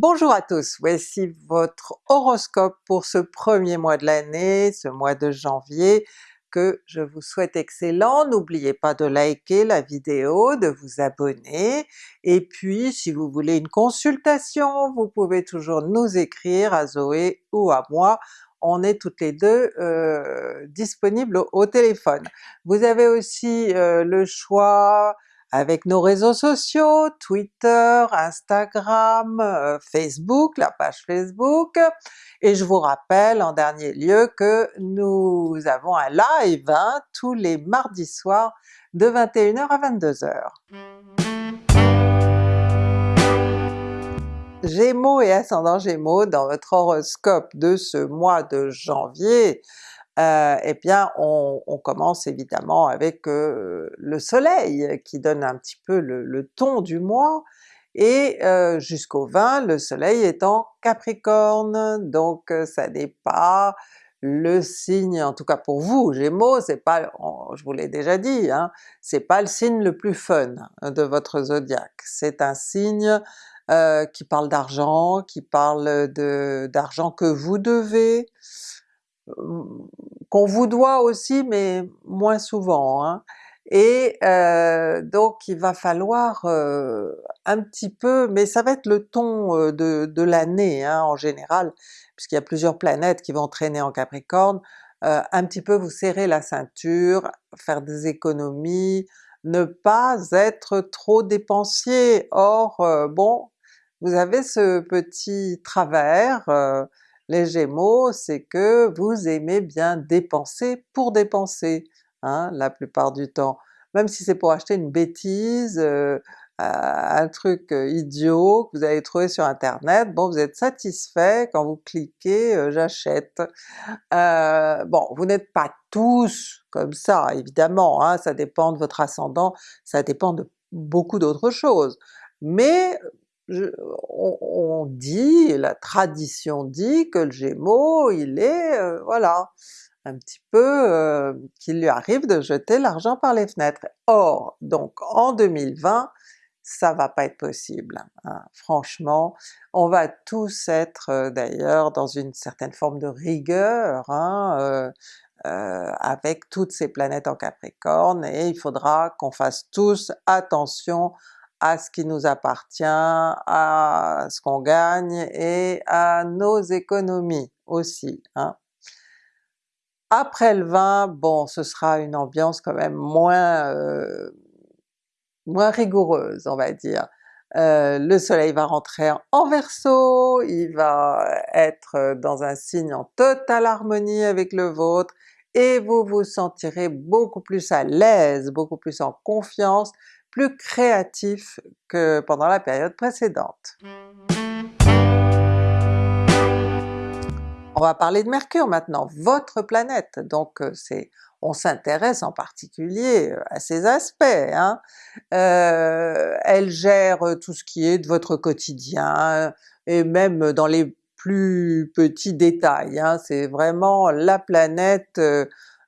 Bonjour à tous, voici votre horoscope pour ce premier mois de l'année, ce mois de janvier, que je vous souhaite excellent. N'oubliez pas de liker la vidéo, de vous abonner, et puis si vous voulez une consultation, vous pouvez toujours nous écrire à Zoé ou à moi, on est toutes les deux euh, disponibles au, téléphone. Vous avez aussi euh, le choix avec nos réseaux sociaux, Twitter, Instagram, euh, Facebook, la page Facebook, et je vous rappelle en dernier lieu que nous avons un live hein, tous les mardis soirs de 21h à 22h. Gémeaux et ascendant Gémeaux, dans votre horoscope de ce mois de janvier, euh, eh bien on, commence évidemment avec euh, le soleil qui donne un petit peu le, ton du mois, et euh, jusqu'au 20 le soleil est en Capricorne, donc ça n'est pas le signe, en tout cas pour vous Gémeaux, c'est pas, je vous l'ai déjà dit, hein, c'est pas le signe le plus fun de votre zodiaque, c'est un signe qui parle d'argent, qui parle d'argent que vous devez, qu'on vous doit aussi mais moins souvent, hein. et euh, donc il va falloir euh, un petit peu, mais ça va être le ton euh, de, l'année hein, en général, puisqu'il y a plusieurs planètes qui vont traîner en Capricorne, un petit peu vous serrer la ceinture, faire des économies, ne pas être trop dépensier. Or bon, vous avez ce petit travers, les Gémeaux, c'est que vous aimez bien dépenser pour dépenser, hein, la plupart du temps. Même si c'est pour acheter une bêtise, euh, un truc euh, idiot que vous avez trouvé sur internet, bon vous êtes satisfait quand vous cliquez euh, j'achète. bon, vous n'êtes pas tous comme ça évidemment, hein, ça dépend de votre ascendant, ça dépend de beaucoup d'autres choses, mais on, dit, la tradition dit que le Gémeaux il est, euh, voilà, un petit peu euh, qu'il lui arrive de jeter l'argent par les fenêtres. Or, donc en 2020, ça va pas être possible, hein. franchement, on va tous être euh, d'ailleurs dans une certaine forme de rigueur, hein, avec toutes ces planètes en Capricorne, et il faudra qu'on fasse tous attention à ce qui nous appartient, à ce qu'on gagne et à nos économies aussi. Hein. Après le 20, bon ce sera une ambiance quand même moins, euh, moins rigoureuse on va dire. Euh, le soleil va rentrer en Verseau, il va être dans un signe en totale harmonie avec le vôtre, et vous vous sentirez beaucoup plus à l'aise, beaucoup plus en confiance, plus créatif que pendant la période précédente. On va parler de Mercure maintenant, votre planète, donc euh, c'est on s'intéresse en particulier euh, à ces aspects. Hein. Euh, elle gère tout ce qui est de votre quotidien, et même dans les plus petits détails, hein. c'est vraiment la planète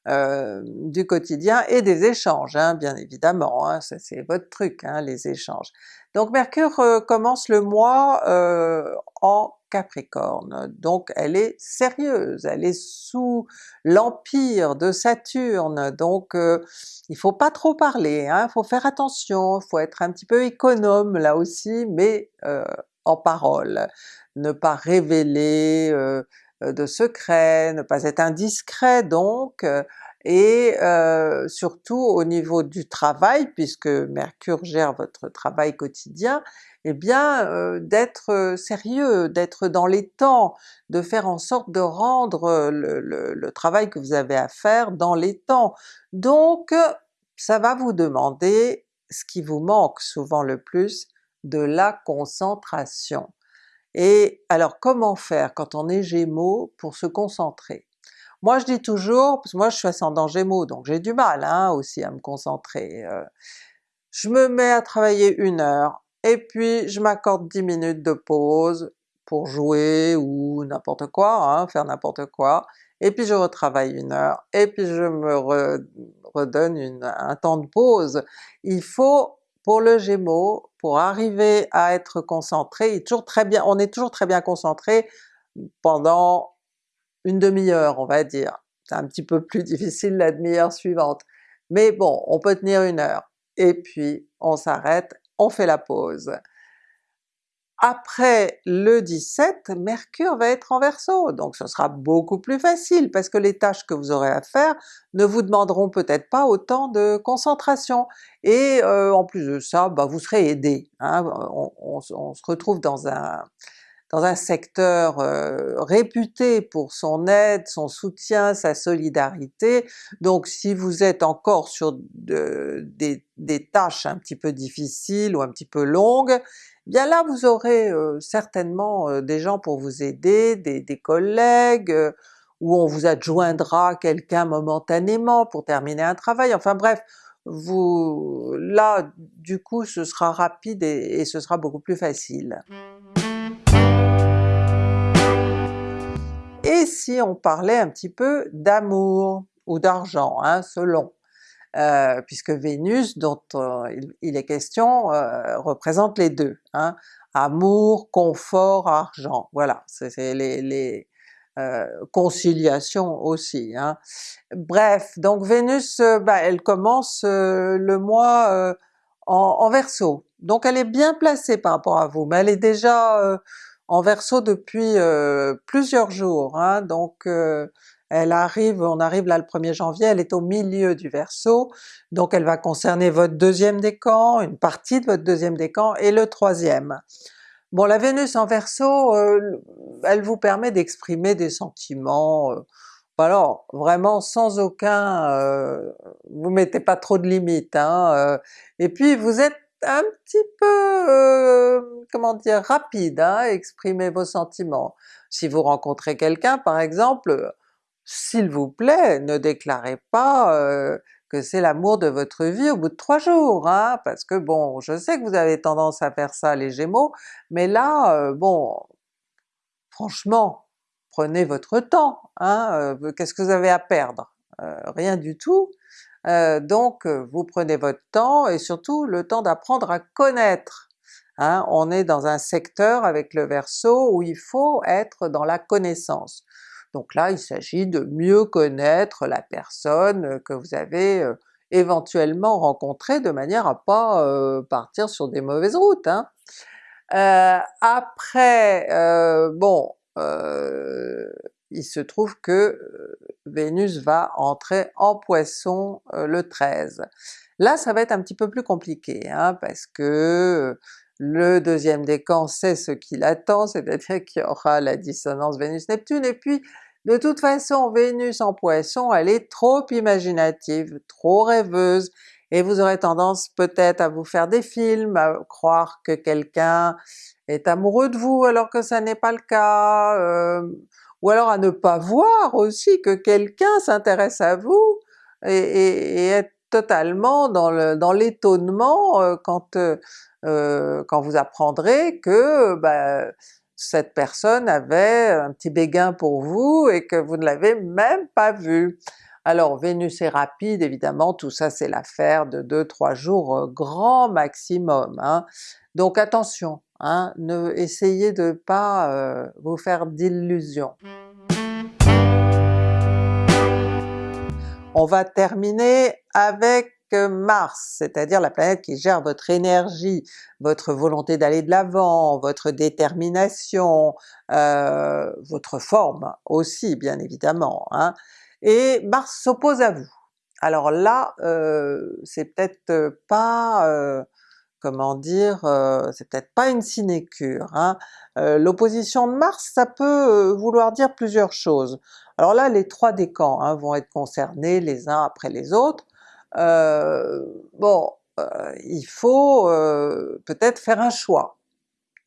euh, du quotidien et des échanges, hein, bien évidemment, hein, c'est votre truc, hein, les échanges. Donc Mercure euh, commence le mois euh, en Capricorne, donc elle est sérieuse, elle est sous l'empire de Saturne, donc il faut pas trop parler, il faut faire attention, faut être un petit peu économe là aussi, mais en parole, ne pas révéler euh, de secret, ne pas être indiscret donc, euh, et euh, surtout au niveau du travail, puisque Mercure gère votre travail quotidien, eh bien d'être sérieux, d'être dans les temps, de faire en sorte de rendre le, le, travail que vous avez à faire dans les temps. Donc ça va vous demander ce qui vous manque souvent le plus, de la concentration. Et alors comment faire quand on est Gémeaux pour se concentrer? Moi je dis toujours, parce que moi je suis ascendant Gémeaux donc j'ai du mal hein, aussi à me concentrer, euh, je me mets à travailler une heure, et puis je m'accorde 10 minutes de pause pour jouer ou n'importe quoi, hein, faire n'importe quoi, et puis je retravaille une heure, et puis je me redonne un temps de pause. Il faut pour le Gémeaux, pour arriver à être concentré, est toujours très bien, on est toujours très bien concentré pendant une demi-heure on va dire. C'est un petit peu plus difficile la demi-heure suivante, mais bon, on peut tenir une heure, et puis on s'arrête, on fait la pause. Après le 17, Mercure va être en Verseau, donc ce sera beaucoup plus facile parce que les tâches que vous aurez à faire ne vous demanderont peut-être pas autant de concentration. Et euh, en plus de ça, bah, vous serez aidé. Hein. On, se retrouve dans un, dans un secteur euh, réputé pour son aide, son soutien, sa solidarité, donc si vous êtes encore sur des, des, tâches un petit peu difficiles ou un petit peu longues, bien là vous aurez certainement des gens pour vous aider, des, collègues, ou on vous adjoindra quelqu'un momentanément pour terminer un travail, enfin bref, vous là du coup ce sera rapide et, ce sera beaucoup plus facile. Et si on parlait un petit peu d'amour ou d'argent, hein, selon? Euh, puisque Vénus, dont euh, il, est question, euh, représente les deux. Hein. Amour, confort, argent, voilà, c'est les, conciliations aussi. Hein. Bref, donc Vénus, bah, elle commence le mois en, en Verseau, donc elle est bien placée par rapport à vous, mais elle est déjà en Verseau depuis plusieurs jours, hein, donc elle arrive, on arrive là le 1er janvier, elle est au milieu du Verseau, donc elle va concerner votre deuxième décan, une partie de votre deuxième décan et le troisième. Bon la Vénus en Verseau, euh, elle vous permet d'exprimer des sentiments, euh, alors vraiment sans aucun... Euh, vous mettez pas trop de limites, hein, et puis vous êtes un petit peu, comment dire, rapide hein, exprimer vos sentiments. Si vous rencontrez quelqu'un par exemple, s'il vous plaît, ne déclarez pas euh, que c'est l'amour de votre vie au bout de trois jours, hein, parce que bon, je sais que vous avez tendance à faire ça les Gémeaux, mais là, euh, bon, franchement, prenez votre temps, hein, euh, qu'est-ce que vous avez à perdre? rien du tout. Donc vous prenez votre temps et surtout le temps d'apprendre à connaître. Hein. On est dans un secteur avec le Verseau où il faut être dans la connaissance. Donc là il s'agit de mieux connaître la personne que vous avez éventuellement rencontrée de manière à pas partir sur des mauvaises routes. Hein. après, bon, il se trouve que Vénus va entrer en Poisson le 13. Là ça va être un petit peu plus compliqué, hein, parce que le deuxième décan c'est ce qui l'attend, c'est-à-dire qu'il y aura la dissonance Vénus-Neptune, et puis de toute façon Vénus en Poisson elle est trop imaginative, trop rêveuse, et vous aurez tendance peut-être à vous faire des films, à croire que quelqu'un est amoureux de vous alors que ça n'est pas le cas, euh, ou alors à ne pas voir aussi que quelqu'un s'intéresse à vous, et, être totalement dans l'étonnement euh, quand euh, euh, quand vous apprendrez que bah, cette personne avait un petit béguin pour vous et que vous ne l'avez même pas vu. Alors Vénus est rapide évidemment, tout ça c'est l'affaire de 2-3 jours euh, grand maximum. Hein. Donc attention, hein, ne essayez de pas euh, vous faire d'illusions. On va terminer avec Mars, c'est-à-dire la planète qui gère votre énergie, votre volonté d'aller de l'avant, votre détermination, euh, votre forme aussi bien évidemment, hein. et Mars s'oppose à vous. Alors là, euh, c'est peut-être pas, euh, comment dire, c'est peut-être pas une sinécure. Hein. L'opposition de Mars, ça peut vouloir dire plusieurs choses. Alors là, les trois décans hein, vont être concernés les uns après les autres, euh, bon, euh, il faut euh, peut-être faire un choix,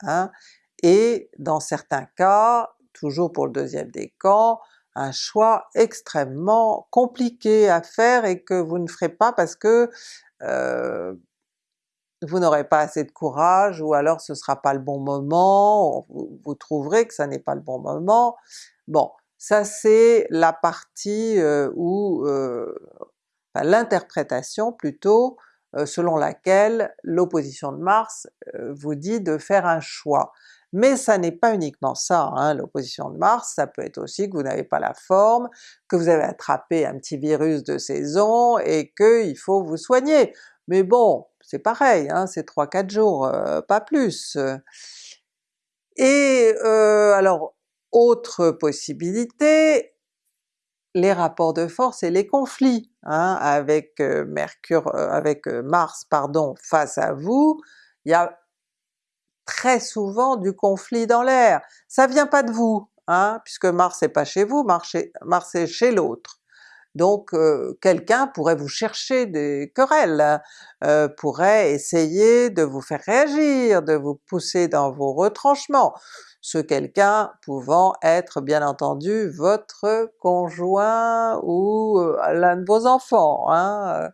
hein, et dans certains cas, toujours pour le deuxième décan, un choix extrêmement compliqué à faire et que vous ne ferez pas parce que vous n'aurez pas assez de courage, ou alors ce sera pas le bon moment, vous, trouverez que ça n'est pas le bon moment. Bon, ça c'est la partie où l'interprétation plutôt selon laquelle l'opposition de Mars vous dit de faire un choix. Mais ça n'est pas uniquement ça, hein, l'opposition de Mars, ça peut être aussi que vous n'avez pas la forme, que vous avez attrapé un petit virus de saison et qu'il faut vous soigner. Mais bon, c'est pareil, hein, c'est 3-4 jours, euh, pas plus. Et euh, alors, autre possibilité, les rapports de force et les conflits, hein, avec euh, Mercure, avec Mars pardon, face à vous, il y a très souvent du conflit dans l'air. Ça vient pas de vous, hein, puisque Mars n'est pas chez vous, Mars est, chez l'autre. Donc quelqu'un pourrait vous chercher des querelles, pourrait essayer de vous faire réagir, de vous pousser dans vos retranchements, ce quelqu'un pouvant être bien entendu votre conjoint ou l'un de vos enfants. Hein.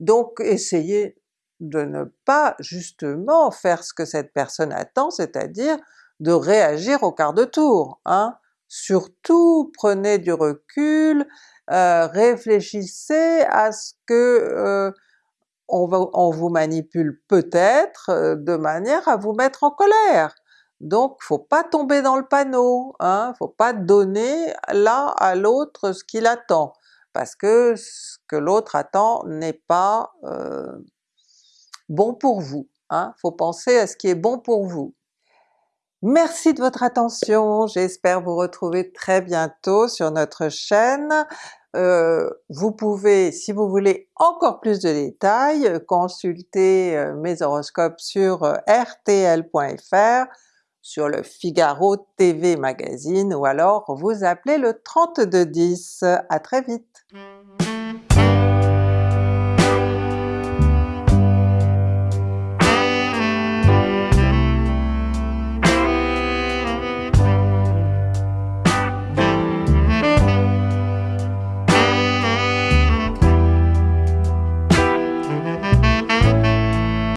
Donc essayez de ne pas justement faire ce que cette personne attend, c'est-à-dire de réagir au quart de tour. Hein. Surtout prenez du recul, euh, réfléchissez à ce que euh, on, vous manipule peut-être euh, de manière à vous mettre en colère. Donc faut pas tomber dans le panneau, hein, faut pas donner là à l'autre ce qu'il attend, parce que ce que l'autre attend n'est pas bon pour vous. Hein? Faut penser à ce qui est bon pour vous. Merci de votre attention, j'espère vous retrouver très bientôt sur notre chaîne. Euh, vous pouvez, si vous voulez encore plus de détails, consulter euh, mes horoscopes sur euh, rtl.fr, sur le Figaro TV Magazine, ou alors vous appelez le 3210. À très vite!